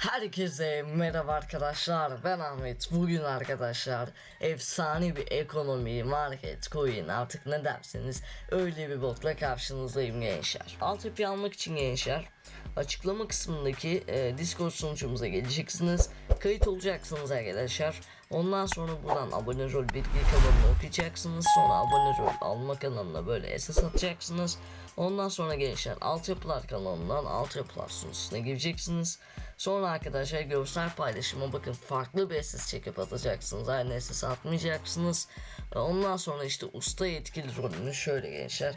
Herkese merhaba arkadaşlar ben Ahmet. Bugün arkadaşlar efsane bir ekonomi market coin artık ne derseniz öyle bir botla karşınızdayım gençler. Altyapı almak için gençler açıklama kısmındaki e, discord sunucumuza geleceksiniz. Kayıt olacaksınız arkadaşlar ondan sonra buradan abone rol bilgi kanalını okuyacaksınız sonra abone rol alma kanalına böyle SS atacaksınız ondan sonra gençler altyapılar kanalından altyapılar sunucusuna gireceksiniz Sonra arkadaşlar görsel paylaşıma bakın farklı bir SS çekip atacaksınız. Aynı SS atmayacaksınız. Ondan sonra işte usta yetkili rolünü şöyle gençler.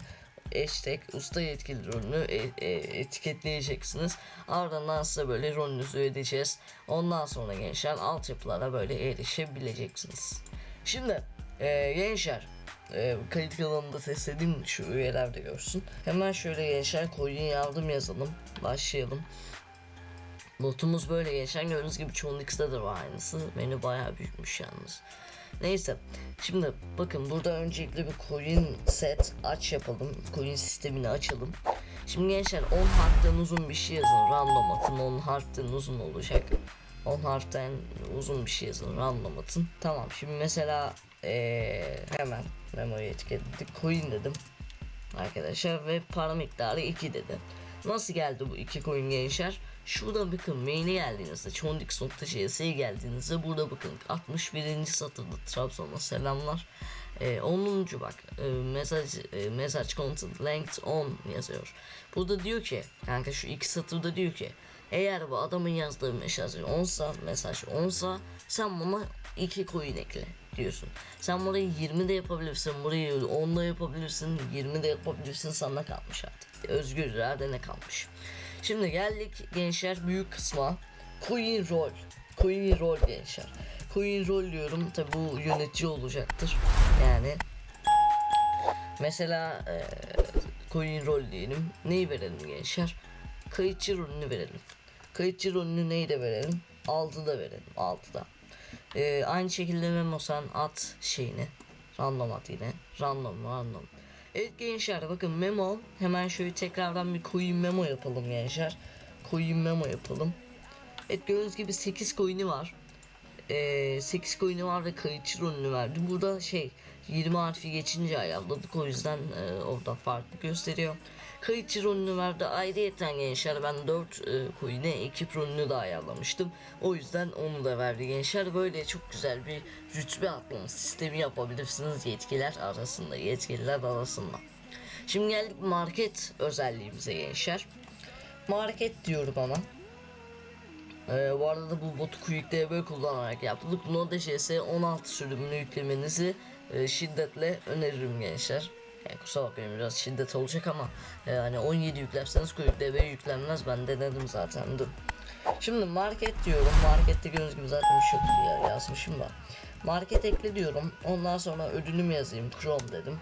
Hashtag usta yetkili rolünü e- e- etiketleyeceksiniz. Ardından size böyle rolünüzü ödeyeceğiz. Ondan sonra gençler altyapılara böyle erişebileceksiniz. Şimdi e, gençler e, kayıt kanalında sesledim şu üyeler de görsün. Hemen şöyle gençler coin yardım yazalım. Başlayalım. Notumuz böyle geçen gördüğünüz gibi çoğunlukta da var aynısı. Menü bayağı büyükmüş yalnız. Neyse şimdi bakın burada öncelikle bir coin set aç yapalım. Coin sistemini açalım. Şimdi gençler 10 harften uzun bir şey yazın. Random atın 10 harften uzun olacak. 10 harften uzun bir şey yazın. Random atın. Tamam şimdi mesela ee, hemen memo'yu etiketledik. Coin dedim. Arkadaşlar ve para miktarı 2 dedi. Nasıl geldi bu iki coin gençler? Şurada bakın main'e geldiğinizde Chondix.cs'ye geldiğinizde burada bakın 61. satırda Trabzon'a selamlar. Ee, 10. bak e, mesaj e, mesaj content length 10 yazıyor. Burada diyor ki kanka şu iki satırda diyor ki eğer bu adamın yazdığı mesaj 10'sa mesaj 10'sa sen buna 2 coin ekle diyorsun. Sen burayı 20 de yapabilirsin, burayı 10 da yapabilirsin, 20 de yapabilirsin sana kalmış artık. Özgür iradene kalmış. Şimdi geldik gençler büyük kısma. Coin roll. Coin roll gençler. Coin roll diyorum tabi bu yönetici olacaktır. Yani mesela e, coin roll diyelim. Neyi verelim gençler? Kayıtçı rolünü verelim. Kayıtçı rolünü neyi de verelim? 6'da verelim. 6'da. E, aynı şekilde memo sen at şeyini. Random at yine. Random random. Evet gençler bakın memo hemen şöyle tekrardan bir coin memo yapalım gençler. Coin memo yapalım. Evet gördüğünüz gibi 8 coin'i var. Ee, 8 coin'i var ve kayıtçı rolünü verdi. Burada şey 20 harfi geçince ayarladık o yüzden e, orada farklı gösteriyor. Kayıtçı rolünü verdi. Ayrıyeten gençler ben 4 e, coin'e ekip rolünü de ayarlamıştım. O yüzden onu da verdi gençler. Böyle çok güzel bir rütbe atlama sistemi yapabilirsiniz yetkiler arasında. Yetkililer arasında. Şimdi geldik market özelliğimize gençler. Market diyorum ama. Ee, bu arada da bu botu Quick DB kullanarak yaptık. Node.js 16 sürümünü yüklemenizi e, şiddetle öneririm gençler. Yani kusura bakmayın biraz şiddet olacak ama e, hani 17 yüklerseniz Quick DB yüklenmez. Ben denedim zaten. Dur. Şimdi market diyorum. Markette gördüğünüz gibi zaten bir şey ya, yazmışım da. Market ekle diyorum. Ondan sonra ödülümü yazayım. Chrome dedim.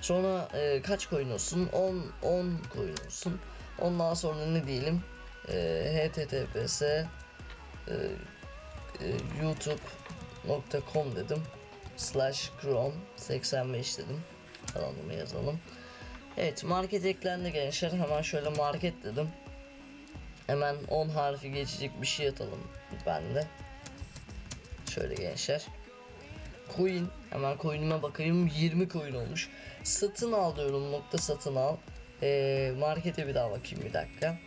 Sonra e, kaç coin olsun? 10 10 coin olsun. Ondan sonra ne diyelim? E, https e, e, youtube.com dedim. Slash chrome 85 dedim. Kanalımı yazalım. Evet market eklendi gençler. Hemen şöyle market dedim. Hemen 10 harfi geçecek bir şey atalım ben de. Şöyle gençler. Coin hemen coin'ime bakayım 20 coin olmuş. Satın al diyorum nokta satın al. Ee, markete bir daha bakayım bir dakika.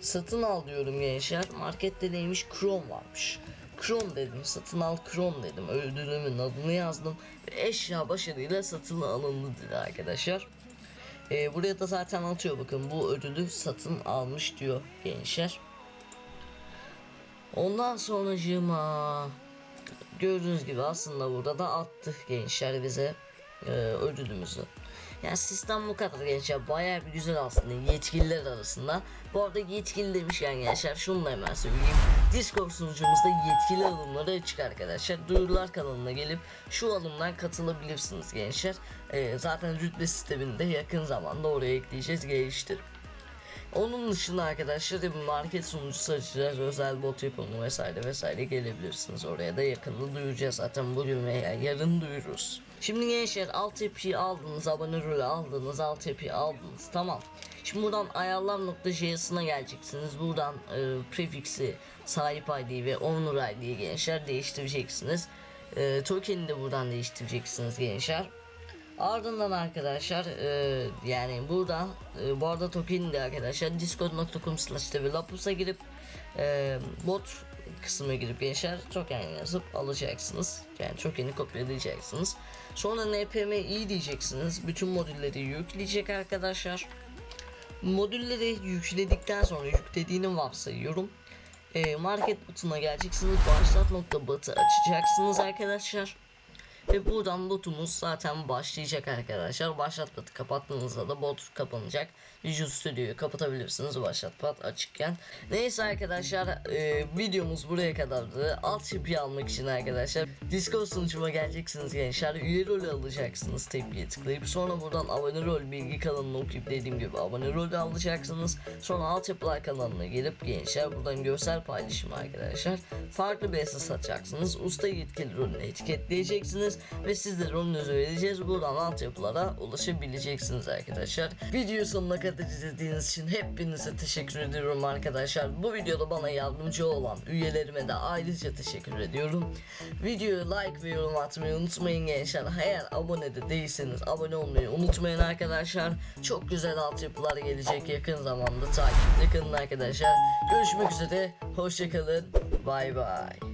Satın al diyorum gençler. Markette neymiş? Chrome varmış. Chrome dedim. Satın al Chrome dedim. Ödülümün adını yazdım. Ve eşya başarıyla satın alındı dedi arkadaşlar. Ee, buraya da zaten atıyor bakın bu ödülü satın almış diyor gençler. Ondan sonracığıma gördüğünüz gibi aslında burada da attı gençler bize e, ödülümüzü. Yani sistem bu kadar gençler bayağı bir güzel aslında yetkililer arasında. Bu arada yetkili demişken gençler şunu da hemen söyleyeyim. Discord sunucumuzda yetkili alımları açık arkadaşlar. Duyurular kanalına gelip şu alımdan katılabilirsiniz gençler. E, zaten rütbe sistemini de yakın zamanda oraya ekleyeceğiz geliştirip. Onun dışında arkadaşlar market sunucusu açacağız. Özel bot yapımı vesaire vesaire gelebilirsiniz. Oraya da yakında duyuracağız zaten bugün veya yarın duyururuz. Şimdi gençler altyapıyı aldınız, abone rolü aldınız, altyapıyı aldınız. Tamam. Şimdi buradan ayarlar.js'ine geleceksiniz. Buradan e, prefiksi, sahip ID ve owner ID'yi gençler değiştireceksiniz. E, token'i de buradan değiştireceksiniz gençler. Ardından arkadaşlar e, yani buradan e, bu arada token'i de arkadaşlar discord.com slash developus'a girip e, bot kısmına girip gençler token yazıp alacaksınız. Yani token'i kopyalayacaksınız. Sonra npmi diyeceksiniz. Bütün modülleri yükleyecek arkadaşlar. Modülleri yükledikten sonra yüklediğini varsayıyorum. E, market butonuna geleceksiniz. Başlat nokta açacaksınız arkadaşlar. Ve buradan botumuz zaten başlayacak arkadaşlar. Başlat kapattığınızda da bot kapanacak. Visual Studio'yu kapatabilirsiniz başlat açıkken. Neyse arkadaşlar e, videomuz buraya kadardı. Altyapıyı almak için arkadaşlar Discord sunucuma geleceksiniz gençler. Üye rolü alacaksınız tepkiye tıklayıp. Sonra buradan abone rol bilgi kanalını okuyup dediğim gibi abone rolü alacaksınız. Sonra altyapılar kanalına gelip gençler buradan görsel paylaşım arkadaşlar. Farklı bir esas atacaksınız. Usta yetkili rolünü etiketleyeceksiniz ve siz de rolünüzü vereceğiz. Buradan altyapılara ulaşabileceksiniz arkadaşlar. Video sonuna kadar izlediğiniz için hepinize teşekkür ediyorum arkadaşlar. Bu videoda bana yardımcı olan üyelerime de ayrıca teşekkür ediyorum. Videoyu like ve yorum atmayı unutmayın gençler. Eğer abone de değilseniz abone olmayı unutmayın arkadaşlar. Çok güzel altyapılar gelecek yakın zamanda takipte kalın arkadaşlar. Görüşmek üzere. Hoşçakalın. Bay bay.